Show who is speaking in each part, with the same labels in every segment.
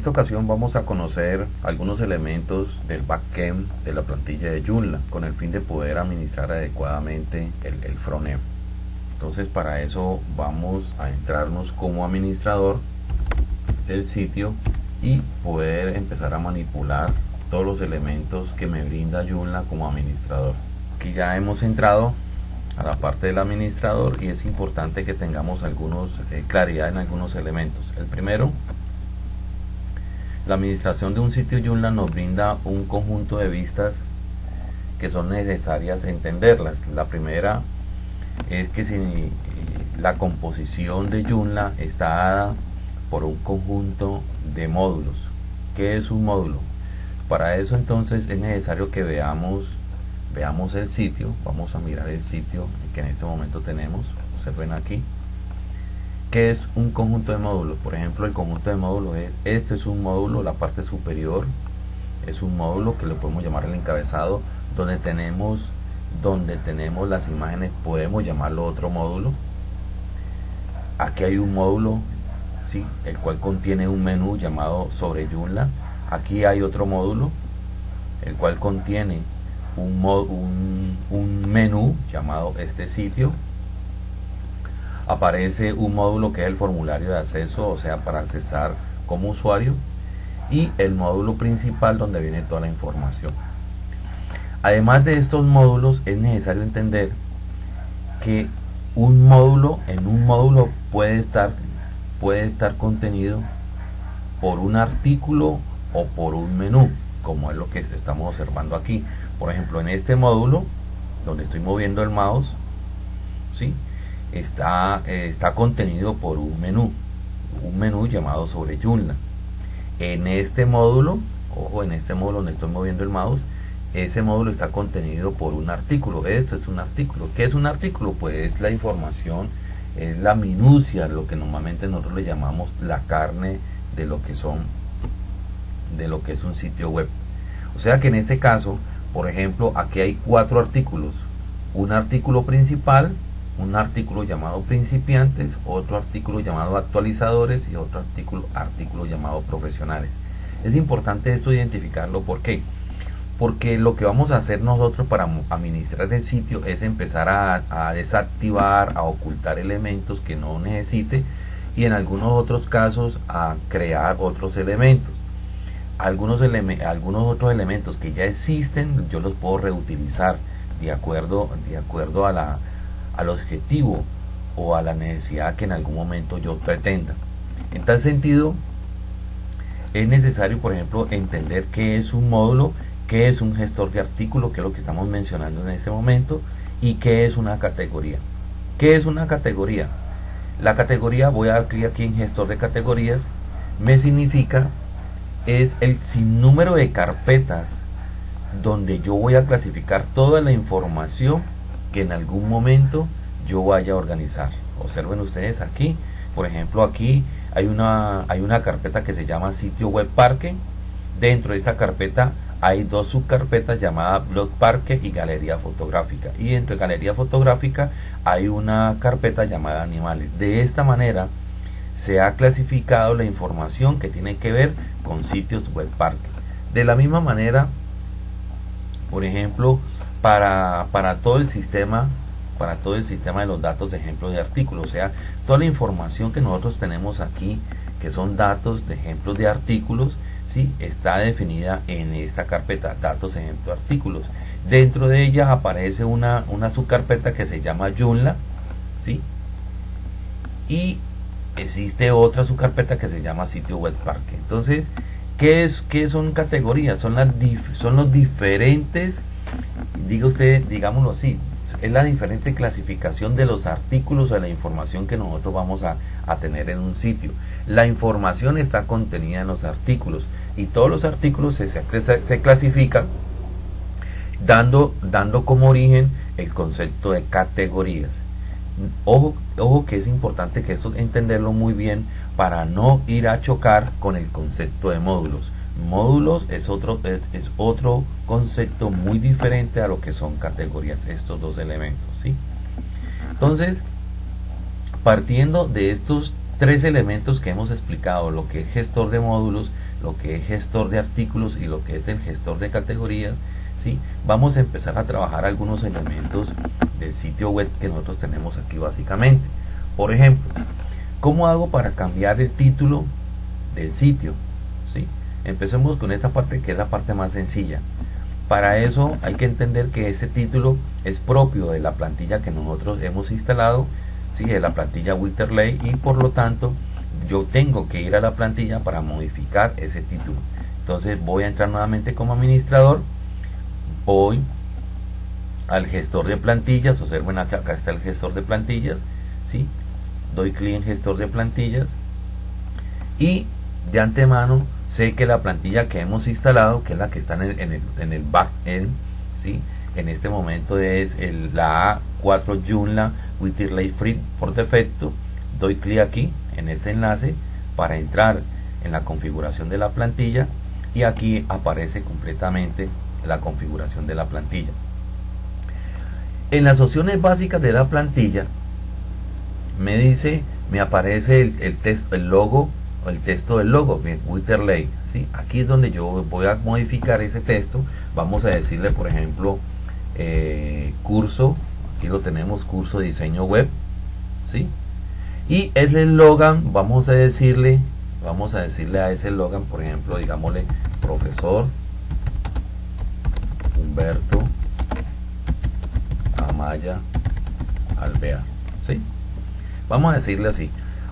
Speaker 1: esta ocasión vamos a conocer algunos elementos del backend de la plantilla de Joomla con el fin de poder administrar adecuadamente el, el frontend. Entonces para eso vamos a entrarnos como administrador del sitio y poder empezar a manipular todos los elementos que me brinda Joomla como administrador. Aquí ya hemos entrado a la parte del administrador y es importante que tengamos algunos eh, claridad en algunos elementos. El primero, la administración de un sitio Joomla nos brinda un conjunto de vistas que son necesarias entenderlas. La primera es que si la composición de Joomla está dada por un conjunto de módulos. ¿Qué es un módulo? Para eso entonces es necesario que veamos veamos el sitio, vamos a mirar el sitio que en este momento tenemos, observen aquí, que es un conjunto de módulos, por ejemplo el conjunto de módulos es, esto es un módulo, la parte superior es un módulo que le podemos llamar el encabezado, donde tenemos donde tenemos las imágenes podemos llamarlo otro módulo. Aquí hay un módulo ¿sí? el cual contiene un menú llamado sobre Joomla. Aquí hay otro módulo el cual contiene un, un, un menú llamado este sitio aparece un módulo que es el formulario de acceso o sea para accesar como usuario y el módulo principal donde viene toda la información Además de estos módulos es necesario entender que un módulo en un módulo puede estar puede estar contenido por un artículo o por un menú como es lo que estamos observando aquí por ejemplo en este módulo donde estoy moviendo el mouse ¿sí? Está, eh, está contenido por un menú un menú llamado sobre Joomla en este módulo ojo en este módulo donde estoy moviendo el mouse ese módulo está contenido por un artículo. Esto es un artículo. ¿Qué es un artículo? Pues es la información, es la minucia, lo que normalmente nosotros le llamamos la carne de lo que son, de lo que es un sitio web. O sea que en este caso, por ejemplo, aquí hay cuatro artículos. Un artículo principal, un artículo llamado principiantes, otro artículo llamado actualizadores y otro artículo, artículo llamado profesionales. Es importante esto identificarlo porque porque lo que vamos a hacer nosotros para administrar el sitio es empezar a, desactivar, a ocultar elementos que no necesite y en algunos otros casos a crear otros elementos. Algunos, algunos otros elementos que ya existen yo los puedo reutilizar de acuerdo, de acuerdo a la, al objetivo o a la necesidad que en algún momento yo pretenda. En tal sentido, es necesario, por ejemplo, entender qué es un módulo qué es un gestor de artículo, que es lo que estamos mencionando en este momento, y qué es una categoría. ¿Qué es una categoría? La categoría, voy a dar clic aquí en gestor de categorías, me significa es el sinnúmero de carpetas donde yo voy a clasificar toda la información que en algún momento yo vaya a organizar. Observen ustedes aquí, por ejemplo aquí hay una, hay una carpeta que se llama sitio web parque. Dentro de esta carpeta hay dos subcarpetas llamadas blog parque y galería fotográfica y dentro de galería fotográfica hay una carpeta llamada animales de esta manera se ha clasificado la información que tiene que ver con sitios web parque de la misma manera por ejemplo para, para todo el sistema para todo el sistema de los datos de ejemplo de artículos o sea toda la información que nosotros tenemos aquí que son datos de ejemplos de artículos ¿sí? está definida en esta carpeta datos ejemplo artículos dentro de ella aparece una, una subcarpeta que se llama Joomla ¿sí? y existe otra subcarpeta que se llama sitio web parque entonces ¿qué, es, qué son categorías? son, las son los diferentes diga usted digámoslo así es la diferente clasificación de los artículos o de la información que nosotros vamos a, a tener en un sitio la información está contenida en los artículos y todos los artículos se, se, clasifican dando, dando como origen el concepto de categorías. Ojo, ojo que es importante que esto entenderlo muy bien para no ir a chocar con el concepto de módulos. Módulos es otro, es, otro concepto muy diferente a lo que son categorías, estos dos elementos. ¿sí? Entonces, partiendo de estos tres elementos que hemos explicado, lo que es gestor de módulos, lo que es gestor de artículos y lo que es el gestor de categorías, ¿sí? vamos a empezar a trabajar algunos elementos del sitio web que nosotros tenemos aquí básicamente. Por ejemplo, ¿cómo hago para cambiar el título del sitio? ¿sí? Empecemos con esta parte que es la parte más sencilla. Para eso hay que entender que ese título es propio de la plantilla que nosotros hemos instalado, ¿sí? de la plantilla Winterlay y por lo tanto yo tengo que ir a la plantilla para modificar ese título. Entonces voy a entrar nuevamente como administrador, voy al gestor de plantillas, observen acá, acá está el gestor de plantillas, ¿sí? doy clic en gestor de plantillas y de antemano sé que la plantilla que hemos instalado, que es la que está en el, en en backend, ¿sí? en este momento es la A4 Joomla with Free por defecto, doy clic aquí en ese enlace para entrar en la configuración de la plantilla y aquí aparece completamente la configuración de la plantilla. En las opciones básicas de la plantilla me dice, me aparece el, texto, el logo, el texto del logo, Witterley, ¿sí? Aquí es donde yo voy a modificar ese texto. Vamos a decirle, por ejemplo, eh, curso, aquí lo tenemos, curso de diseño web, ¿sí? Y el eslogan, vamos a decirle, vamos a decirle a ese eslogan, por ejemplo, digámosle, profesor Humberto Amaya Alvear, ¿sí? Vamos a decirle así.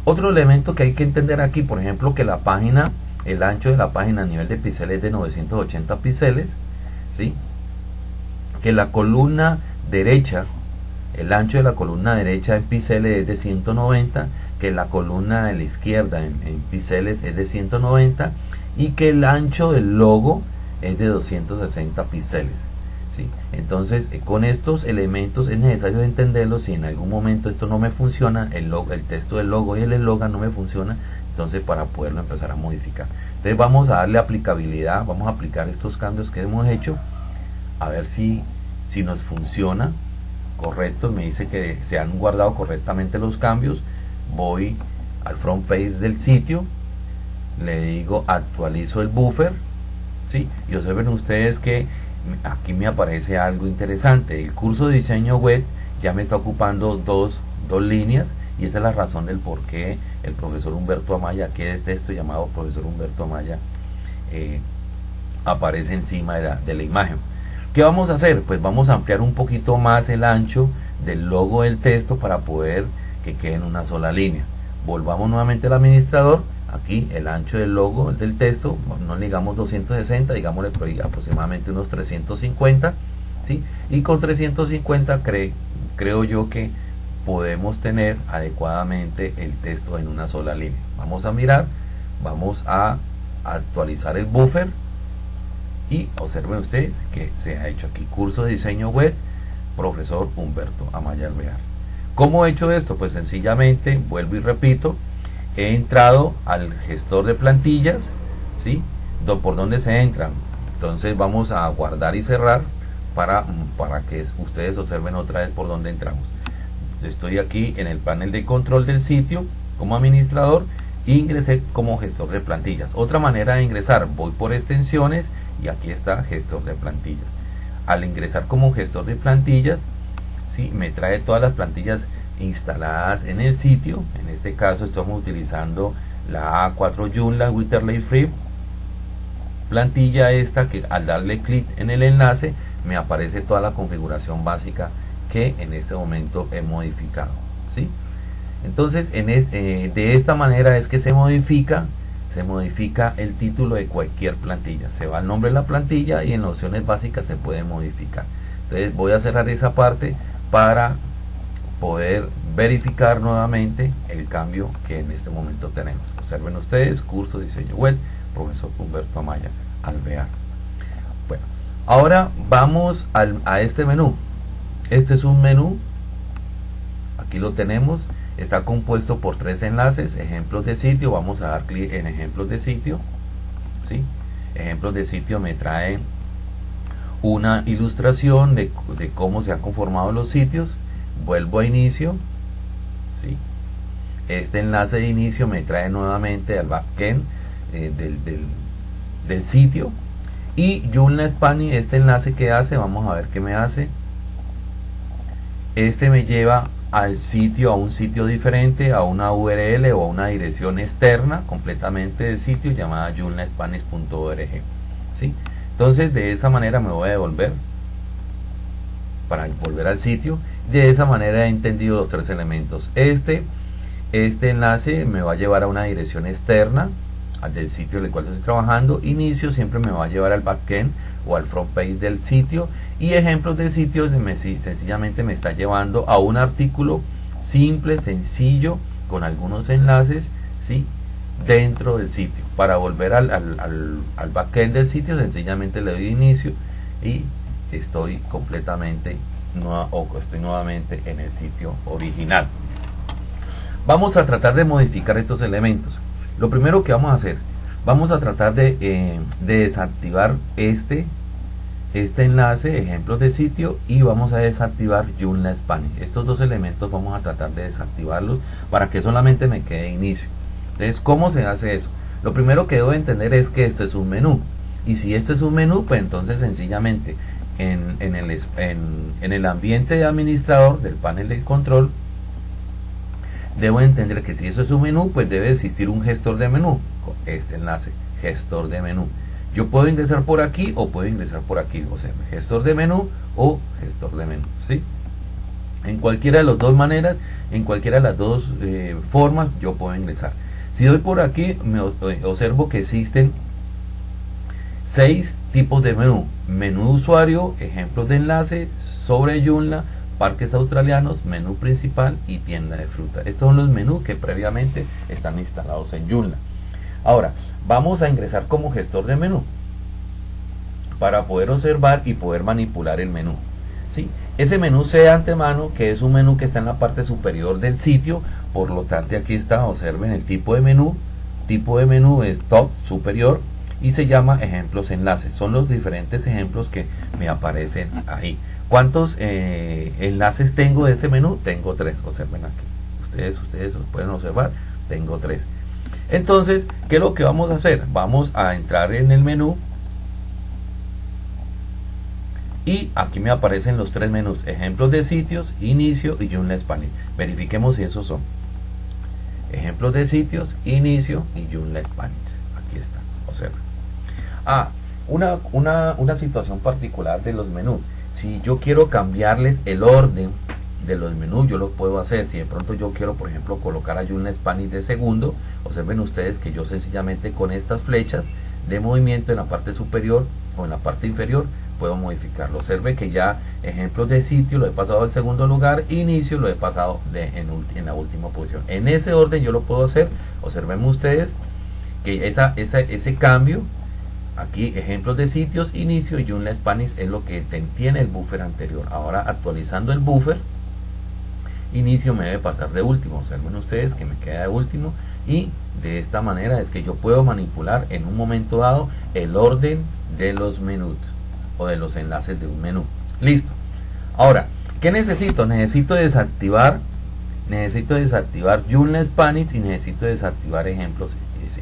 Speaker 1: Otro elemento que hay que entender aquí, por ejemplo, que la página, el ancho de la página a nivel de píxeles es de 980 píxeles, ¿sí? Que la columna derecha el ancho de la columna derecha en píxeles es de 190, que la columna de la izquierda en, píxeles es de 190 y que el ancho del logo es de 260 píxeles. Entonces, eh, con estos elementos es necesario entenderlos. Si en algún momento esto no me funciona, el, logo, el texto del logo y el eslogan no me funciona, entonces para poderlo empezar a modificar. Entonces vamos a darle aplicabilidad, vamos a aplicar estos cambios que hemos hecho, a ver si, si nos funciona correcto, me dice que se han guardado correctamente los cambios, voy al front page del sitio, le digo actualizo el buffer, ¿sí? y observen ustedes que aquí me aparece algo interesante, el curso de diseño web ya me está ocupando dos, dos líneas y esa es la razón del por qué el profesor Humberto Amaya, que es texto llamado profesor Humberto Amaya, eh, aparece encima de la, de la imagen. ¿Qué vamos a hacer? Pues vamos a ampliar un poquito más el ancho del logo del texto para poder que quede en una sola línea. Volvamos nuevamente al administrador. Aquí el ancho del logo del texto, no digamos 260, digámosle aproximadamente unos 350. ¿sí? Y con 350 creo yo que podemos tener adecuadamente el texto en una sola línea. Vamos a mirar, vamos a actualizar el buffer y observen ustedes que se ha hecho aquí curso de diseño web profesor Humberto Amaya Alvear ¿cómo he hecho esto? pues sencillamente vuelvo y repito he entrado al gestor de plantillas ¿sí? por donde se entran entonces vamos a guardar y cerrar para, para que ustedes observen otra vez por donde entramos estoy aquí en el panel de control del sitio como administrador ingresé como gestor de plantillas otra manera de ingresar voy por extensiones y aquí está gestor de plantillas al ingresar como gestor de plantillas ¿sí? me trae todas las plantillas instaladas en el sitio en este caso estamos utilizando la A4 Joomla Witterley Free plantilla esta que al darle clic en el enlace me aparece toda la configuración básica que en este momento he modificado ¿sí? entonces en eh, de esta manera es que se modifica se modifica el título de cualquier plantilla. Se va el nombre de la plantilla y en opciones básicas se puede modificar. Entonces voy a cerrar esa parte para poder verificar nuevamente el cambio que en este momento tenemos. Observen ustedes, curso de diseño web, profesor Humberto Amaya, Alvear. Bueno, ahora vamos a este menú. Este es un menú, aquí lo tenemos, está compuesto por tres enlaces, ejemplos de sitio, vamos a dar clic en ejemplos de sitio, ¿sí? ejemplos de sitio me trae una ilustración de, cómo se han conformado los sitios, vuelvo a inicio, ¿sí? este enlace de inicio me trae nuevamente al backend eh, del, del sitio y Joomla Spanish, este enlace que hace, vamos a ver qué me hace. Este me lleva al sitio, a un sitio diferente, a una URL o a una dirección externa completamente del sitio llamada joomlaspanish.org. ¿sí? Entonces de esa manera me voy a devolver para volver al sitio. De esa manera he entendido los tres elementos. Este, este enlace me va a llevar a una dirección externa del sitio en el cual estoy trabajando. Inicio siempre me va a llevar al backend o al front page del sitio. Y ejemplos de sitios me, sencillamente me está llevando a un artículo simple, sencillo, con algunos enlaces, ¿sí? dentro del sitio. Para volver al, al, al backend del sitio, sencillamente le doy inicio y estoy completamente o estoy nuevamente en el sitio original. Vamos a tratar de modificar estos elementos. Lo primero que vamos a hacer, vamos a tratar de, eh, desactivar este, este enlace, ejemplos de sitio, y vamos a desactivar Joomla Spanish. Estos dos elementos vamos a tratar de desactivarlos para que solamente me quede inicio. Entonces, ¿cómo se hace eso? Lo primero que debo entender es que esto es un menú. Y si esto es un menú, pues entonces sencillamente en, el, en, el ambiente de administrador del panel de control, debo entender que si eso es un menú, pues debe existir un gestor de menú, este enlace, gestor de menú. Yo puedo ingresar por aquí o puedo ingresar por aquí, o sea, gestor de menú o gestor de menú, ¿sí? En cualquiera de las dos maneras, en cualquiera de las dos eh, formas, yo puedo ingresar. Si doy por aquí, me eh, observo que existen seis tipos de menú. Menú usuario, ejemplos de enlace, sobre Joomla, parques australianos, menú principal y tienda de fruta. Estos son los menús que previamente están instalados en Joomla. Ahora, vamos a ingresar como gestor de menú para poder observar y poder manipular el menú. ¿sí? Ese menú sé de antemano que es un menú que está en la parte superior del sitio, por lo tanto aquí está, observen el tipo de menú, tipo de menú es top superior, y se llama ejemplos enlaces. Son los diferentes ejemplos que me aparecen ahí. ¿Cuántos eh, enlaces tengo de ese menú? Tengo tres. Observen aquí. Ustedes, ustedes pueden observar. Tengo tres. Entonces, ¿qué es lo que vamos a hacer? Vamos a entrar en el menú. Y aquí me aparecen los tres menús. Ejemplos de sitios, inicio y Joomla Spanish. Verifiquemos si esos son. Ejemplos de sitios, inicio y Joomla Spanish. Ah, una, una, una situación particular de los menús. Si yo quiero cambiarles el orden de los menús, yo lo puedo hacer. Si de pronto yo quiero, por ejemplo, colocar a Joomla Spanish de segundo, observen ustedes que yo sencillamente con estas flechas de movimiento en la parte superior o en la parte inferior puedo modificarlo. Observe que ya ejemplos de sitio lo he pasado al segundo lugar, inicio lo he pasado en, la última posición. En ese orden yo lo puedo hacer. Observen ustedes que ese cambio Aquí ejemplos de sitios, inicio y Joomla Spanish es lo que tiene el buffer anterior. Ahora actualizando el buffer, inicio me debe pasar de último. Observen ustedes que me queda de último y de esta manera es que yo puedo manipular en un momento dado el orden de los menús o de los enlaces de un menú. Listo. Ahora, ¿qué necesito? Necesito desactivar necesito desactivar Joomla Spanish y necesito desactivar ejemplos,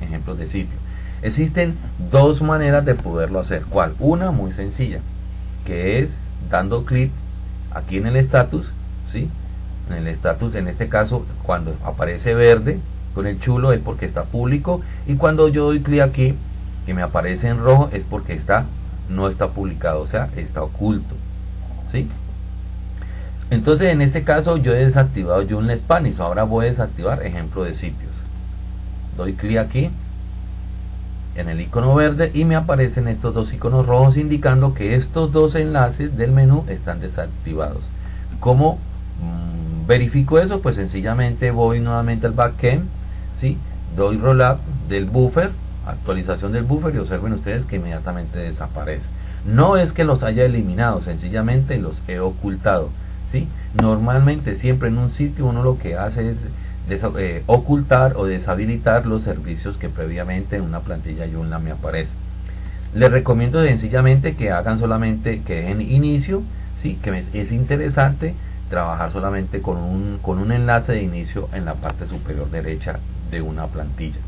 Speaker 1: ejemplos de sitio. Existen dos maneras de poderlo hacer. ¿Cuál? Una muy sencilla, que es dando clic aquí en el status, ¿sí? En el status, en este caso, cuando aparece verde con el chulo es porque está público y cuando yo doy clic aquí que me aparece en rojo es porque está no está publicado, o sea, está oculto, ¿sí? Entonces, en este caso yo he desactivado Joomla Spanish, ahora voy a desactivar ejemplo de sitios. Doy clic aquí en el icono verde y me aparecen estos dos iconos rojos indicando que estos dos enlaces del menú están desactivados. ¿Cómo mm, verifico eso? Pues sencillamente voy nuevamente al backend, ¿sí? doy rollup del buffer, actualización del buffer y observen ustedes que inmediatamente desaparece. No es que los haya eliminado, sencillamente los he ocultado. ¿sí? Normalmente siempre en un sitio uno lo que hace es eh, ocultar o deshabilitar los servicios que previamente en una plantilla Joomla me aparece. Les recomiendo sencillamente que hagan solamente, que dejen inicio, ¿sí? que es interesante trabajar solamente con un, con un enlace de inicio en la parte superior derecha de una plantilla.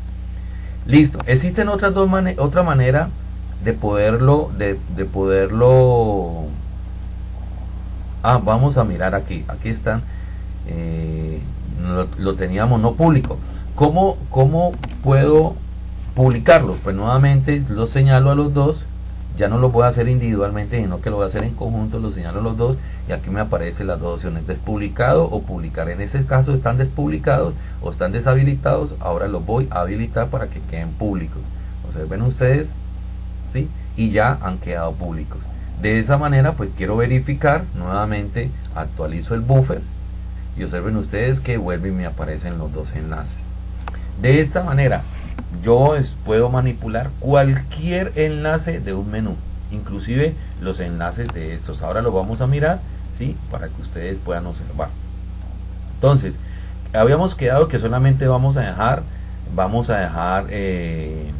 Speaker 1: Listo, existen otras dos otra manera de poderlo, de, poderlo... Ah, vamos a mirar aquí, aquí están, eh, lo, teníamos no público. ¿Cómo, ¿Cómo puedo publicarlo? Pues nuevamente lo señalo a los dos ya no lo voy a hacer individualmente, sino que lo voy a hacer en conjunto, lo señalo los dos y aquí me aparecen las dos opciones, despublicado o publicar. En ese caso están despublicados o están deshabilitados, ahora los voy a habilitar para que queden públicos. Observen ustedes, ¿sí? Y ya han quedado públicos. De esa manera, pues quiero verificar, nuevamente actualizo el buffer y observen ustedes que vuelve y me aparecen los dos enlaces. De esta manera, yo puedo manipular cualquier enlace de un menú, inclusive los enlaces de estos. Ahora lo vamos a mirar, ¿sí? Para que ustedes puedan observar. Entonces, habíamos quedado que solamente vamos a dejar, vamos a dejar eh,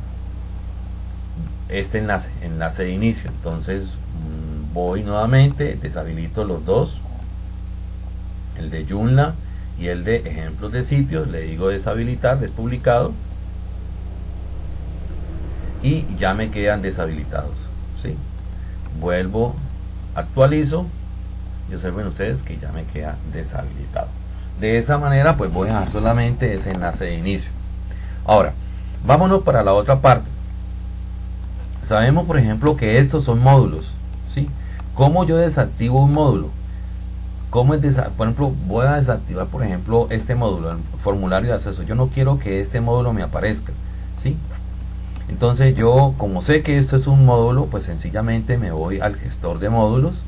Speaker 1: este enlace, enlace de inicio. Entonces, mm, voy nuevamente, deshabilito los dos, el de Joomla y el de ejemplos de sitios, le digo deshabilitar, despublicado y ya me quedan deshabilitados ¿sí? vuelvo actualizo y observen ustedes que ya me queda deshabilitado de esa manera pues voy a dejar solamente ese enlace de inicio ahora vámonos para la otra parte sabemos por ejemplo que estos son módulos ¿sí? ¿cómo yo desactivo un módulo? ¿Cómo es por ejemplo, voy a desactivar, por ejemplo, este módulo, el formulario de acceso. Yo no quiero que este módulo me aparezca. ¿sí? Entonces yo, como sé que esto es un módulo, pues sencillamente me voy al gestor de módulos.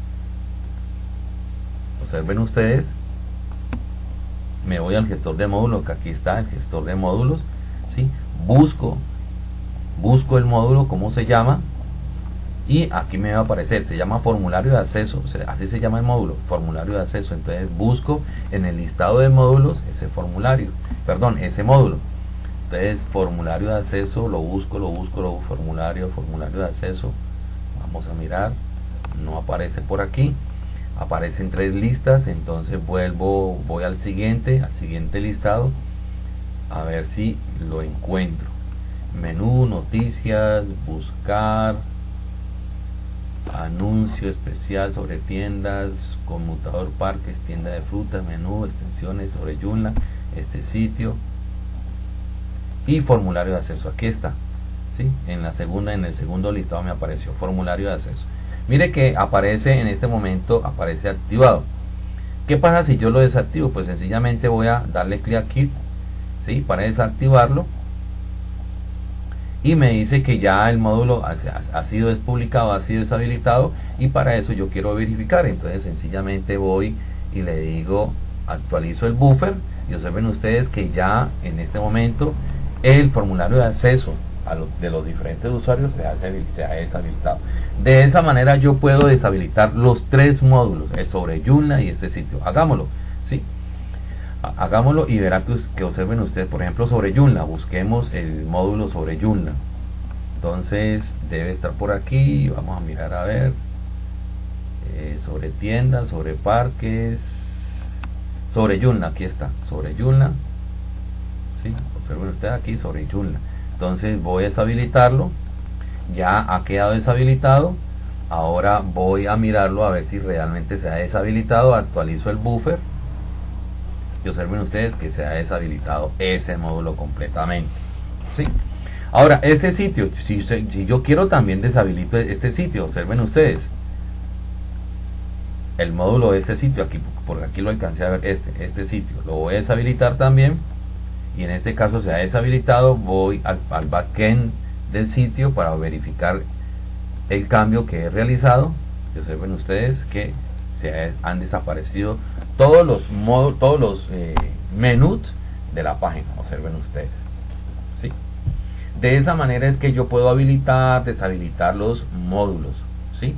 Speaker 1: Observen ustedes. Me voy al gestor de módulos, que aquí está el gestor de módulos. ¿sí? Busco, busco el módulo, cómo se llama. Y aquí me va a aparecer, se llama formulario de acceso, así se llama el módulo, formulario de acceso. Entonces busco en el listado de módulos ese formulario, perdón, ese módulo. Entonces formulario de acceso lo busco lo busco lo formulario formulario de acceso. Vamos a mirar no aparece por aquí. Aparecen tres listas entonces vuelvo voy al siguiente al siguiente listado a ver si lo encuentro. Menú noticias buscar anuncio especial sobre tiendas conmutador parques tienda de frutas menú extensiones sobre Joomla este sitio y formulario de acceso. Aquí está. ¿sí? En la segunda, en el segundo listado me apareció formulario de acceso. Mire que aparece en este momento, aparece activado. ¿Qué pasa si yo lo desactivo? Pues sencillamente voy a darle clic aquí ¿sí? para desactivarlo. Y me dice que ya el módulo ha, sido despublicado, ha sido deshabilitado. Y para eso yo quiero verificar. Entonces sencillamente voy y le digo actualizo el buffer. Y observen ustedes que ya en este momento el formulario de acceso a de los diferentes usuarios se ha, deshabilitado. De esa manera yo puedo deshabilitar los tres módulos, el sobre Joomla y este sitio. Hagámoslo, ¿sí? Hagámoslo y verá que, observen ustedes, por ejemplo, sobre Joomla. Busquemos el módulo sobre Joomla. Entonces debe estar por aquí. Vamos a mirar a ver. Eh, sobre tiendas, sobre parques. Sobre Joomla, aquí está. Sobre Joomla. ¿Sí? observen ustedes aquí sobre Joomla entonces voy a deshabilitarlo ya ha quedado deshabilitado ahora voy a mirarlo a ver si realmente se ha deshabilitado actualizo el buffer y observen ustedes que se ha deshabilitado ese módulo completamente. ¿sí? ahora este sitio si, yo quiero también deshabilito este sitio observen ustedes. El módulo de este sitio aquí porque aquí lo alcancé a ver este este sitio. Lo voy a deshabilitar también. Y en este caso se ha deshabilitado. Voy al, backend del sitio para verificar el cambio que he realizado. Observen ustedes que se han desaparecido todos los modos todos los eh, menús de la página observen ustedes ¿sí? de esa manera es que yo puedo habilitar deshabilitar los módulos ¿sí?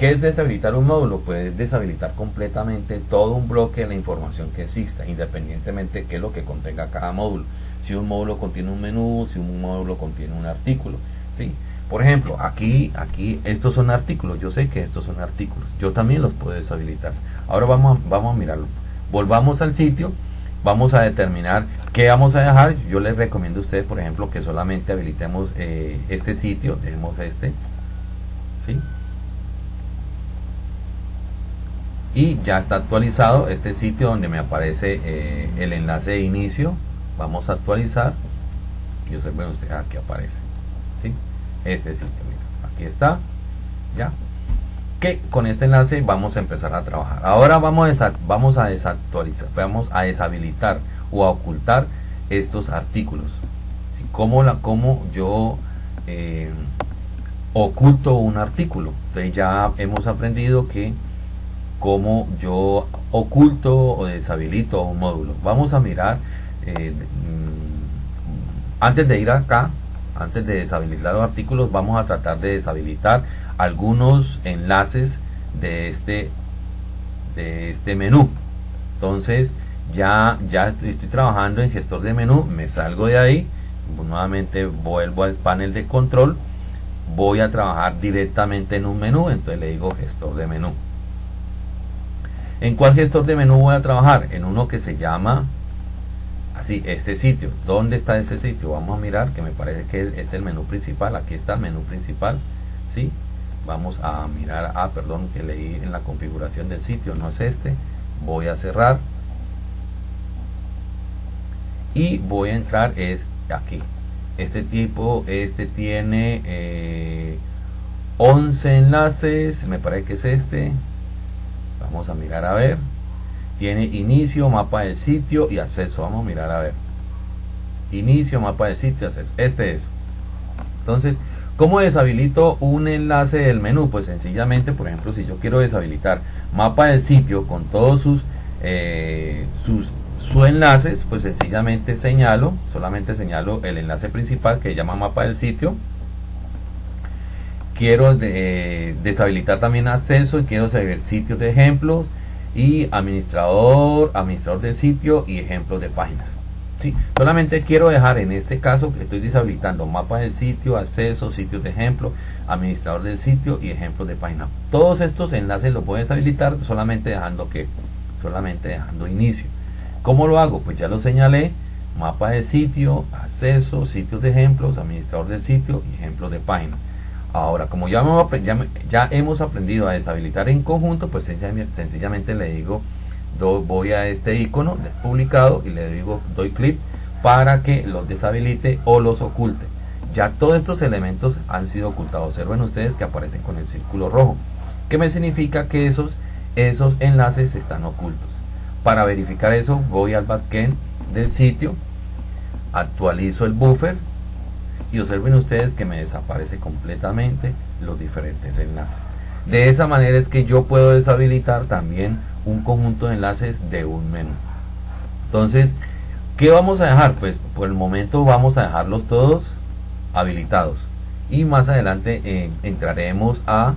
Speaker 1: ¿Qué es deshabilitar un módulo? Pues deshabilitar completamente todo un bloque de la información que exista, independientemente de qué es lo que contenga cada módulo. Si un módulo contiene un menú, si un módulo contiene un artículo. ¿sí? Por ejemplo, aquí, aquí estos son artículos. Yo sé que estos son artículos. Yo también los puedo deshabilitar. Ahora vamos a, vamos a mirarlo. Volvamos al sitio. Vamos a determinar qué vamos a dejar. Yo les recomiendo a ustedes, por ejemplo, que solamente habilitemos eh, este sitio. Tenemos este ¿sí? y ya está actualizado este sitio donde me aparece eh, el enlace de inicio vamos a actualizar y observen usted aquí aparece ¿sí? este sitio mira, aquí está ya que con este enlace vamos a empezar a trabajar ahora vamos a, vamos a desactualizar vamos a deshabilitar o a ocultar estos artículos ¿sí? como la como yo eh, oculto un artículo entonces ya hemos aprendido que cómo yo oculto o deshabilito un módulo. Vamos a mirar, eh, mm, antes de ir acá, antes de deshabilitar los artículos, vamos a tratar de deshabilitar algunos enlaces de este, de este menú. Entonces, ya, ya estoy, estoy trabajando en gestor de menú, me salgo de ahí, nuevamente vuelvo al panel de control, voy a trabajar directamente en un menú, entonces le digo gestor de menú. ¿En cuál gestor de menú voy a trabajar? En uno que se llama así, este sitio. ¿Dónde está ese sitio? Vamos a mirar, que me parece que es el menú principal. Aquí está el menú principal. Vamos a mirar, ah, perdón, que leí en la configuración del sitio, no es este. Voy a cerrar. Y voy a entrar, es aquí. Este tipo, este tiene 11 eh, enlaces, me parece que es este Vamos a mirar a ver. Tiene inicio, mapa del sitio y acceso. Vamos a mirar a ver. Inicio, mapa del sitio, acceso. Este es. Entonces, ¿cómo deshabilito un enlace del menú? Pues sencillamente, por ejemplo, si yo quiero deshabilitar mapa del sitio con todos sus, eh, sus, sus enlaces, pues sencillamente señalo, solamente señalo el enlace principal que se llama mapa del sitio quiero eh, deshabilitar también acceso y quiero saber sitios de ejemplos y administrador, administrador de sitio y ejemplos de páginas. ¿Sí? Solamente quiero dejar en este caso que estoy deshabilitando mapa del sitio, acceso, sitios de ejemplo, administrador del sitio y ejemplos de página. Todos estos enlaces los puedo deshabilitar solamente dejando que, solamente dejando inicio. ¿Cómo lo hago? Pues ya lo señalé, mapa de sitio, acceso, sitios de ejemplos, administrador del sitio y ejemplos de página. Ahora, como ya, ya, hemos aprendido a deshabilitar en conjunto, pues sencillamente le digo, voy a este icono publicado y le digo, doy clic para que los deshabilite o los oculte. Ya todos estos elementos han sido ocultados. Observen ustedes que aparecen con el círculo rojo, que me significa que esos, esos enlaces están ocultos. Para verificar eso, voy al backend del sitio, actualizo el buffer y observen ustedes que me desaparece completamente los diferentes enlaces. De esa manera es que yo puedo deshabilitar también un conjunto de enlaces de un menú. Entonces, ¿qué vamos a dejar? Pues por el momento vamos a dejarlos todos habilitados. Y más adelante eh, entraremos a,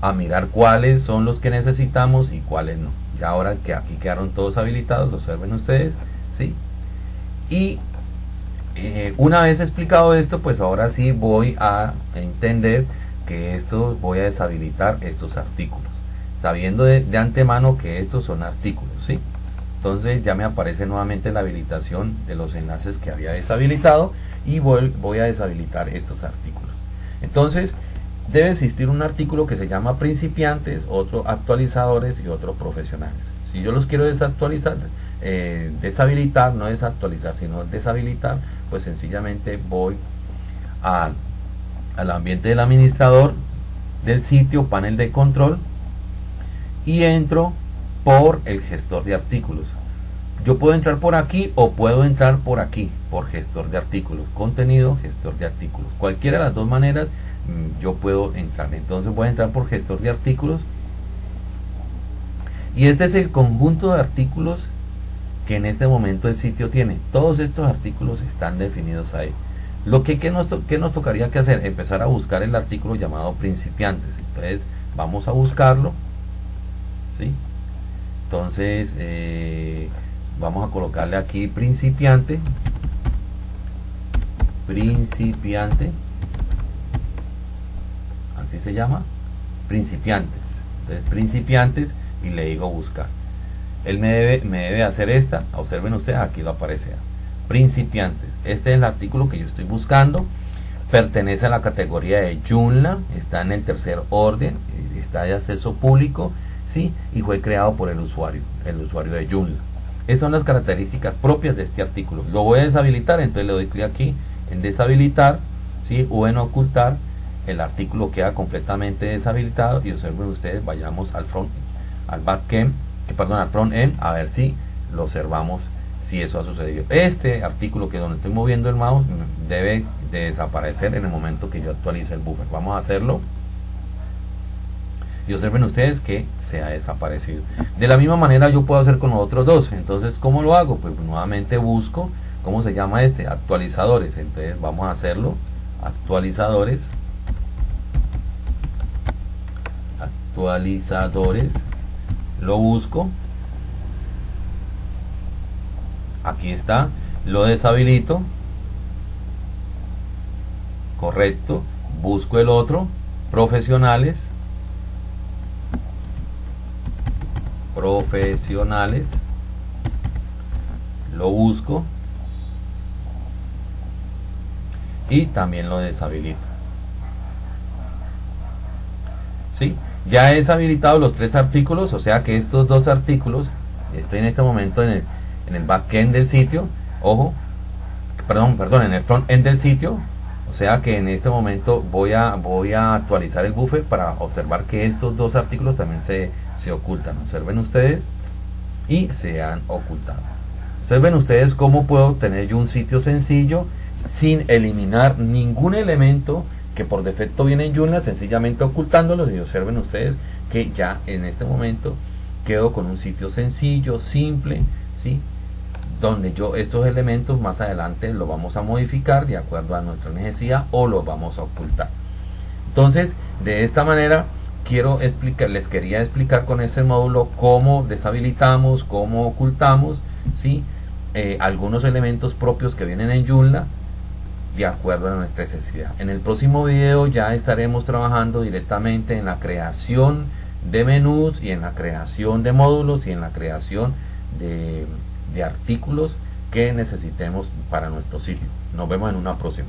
Speaker 1: a mirar cuáles son los que necesitamos y cuáles no. Ya ahora que aquí quedaron todos habilitados, observen ustedes, ¿sí? Y eh, una vez explicado esto, pues ahora sí voy a entender que esto voy a deshabilitar estos artículos, sabiendo de, antemano que estos son artículos, ¿sí? Entonces ya me aparece nuevamente la habilitación de los enlaces que había deshabilitado y voy, voy a deshabilitar estos artículos. Entonces debe existir un artículo que se llama principiantes, otro actualizadores y otro profesionales. Si yo los quiero desactualizar, eh, deshabilitar, no desactualizar, sino deshabilitar, pues sencillamente voy al ambiente del administrador del sitio, panel de control, y entro por el gestor de artículos. Yo puedo entrar por aquí o puedo entrar por aquí, por gestor de artículos, contenido, gestor de artículos. Cualquiera de las dos maneras mm, yo puedo entrar. Entonces voy a entrar por gestor de artículos. Y este es el conjunto de artículos que en este momento el sitio tiene. Todos estos artículos están definidos ahí. Lo que, que nos, que nos tocaría que hacer, empezar a buscar el artículo llamado principiantes. Entonces vamos a buscarlo. ¿sí? Entonces eh, vamos a colocarle aquí principiante. Principiante. Así se llama. Principiantes. Entonces principiantes y le digo buscar él me debe, me debe hacer esta, observen ustedes, aquí lo aparece, principiantes. Este es el artículo que yo estoy buscando. pertenece a la categoría de Joomla, está en el tercer orden, está de acceso público, ¿sí? y fue creado por el usuario, el usuario de Joomla. Estas son las características propias de este artículo. Lo voy a deshabilitar, entonces le doy clic aquí en deshabilitar, ¿sí? o en ocultar, el artículo queda completamente deshabilitado y observen ustedes, vayamos al front, al backend, que perdón, al front end, a ver si lo observamos si eso ha sucedido. Este artículo que donde estoy moviendo el mouse debe de desaparecer en el momento que yo actualice el buffer. Vamos a hacerlo. Y observen ustedes que se ha desaparecido. De la misma manera yo puedo hacer con los otros dos. Entonces, ¿cómo lo hago? Pues nuevamente busco, ¿cómo se llama este? Actualizadores. Entonces vamos a hacerlo. Actualizadores. Actualizadores. Lo busco. Aquí está. Lo deshabilito correcto, busco el otro, profesionales, profesionales, lo busco y también lo deshabilito. ¿Sí? Ya he deshabilitado los tres artículos, o sea que estos dos artículos, estoy en este momento en el, en el backend del sitio, ojo, perdón, perdón, en el front end del sitio, o sea que en este momento voy a, voy a actualizar el buffer para observar que estos dos artículos también se, se ocultan. Observen ustedes y se han ocultado. Observen ustedes cómo puedo tener yo un sitio sencillo sin eliminar ningún elemento que por defecto viene en Joomla, sencillamente ocultándolos y observen ustedes que ya en este momento quedo con un sitio sencillo, simple, ¿sí? Donde yo estos elementos más adelante los vamos a modificar de acuerdo a nuestra necesidad o los vamos a ocultar. Entonces, de esta manera quiero explicar, les quería explicar con este módulo cómo deshabilitamos, cómo ocultamos, ¿sí? Eh, algunos elementos propios que vienen en Joomla de acuerdo a nuestra necesidad. En el próximo video ya estaremos trabajando directamente en la creación de menús y en la creación de módulos y en la creación de de artículos que necesitemos para nuestro sitio. Nos vemos en una próxima.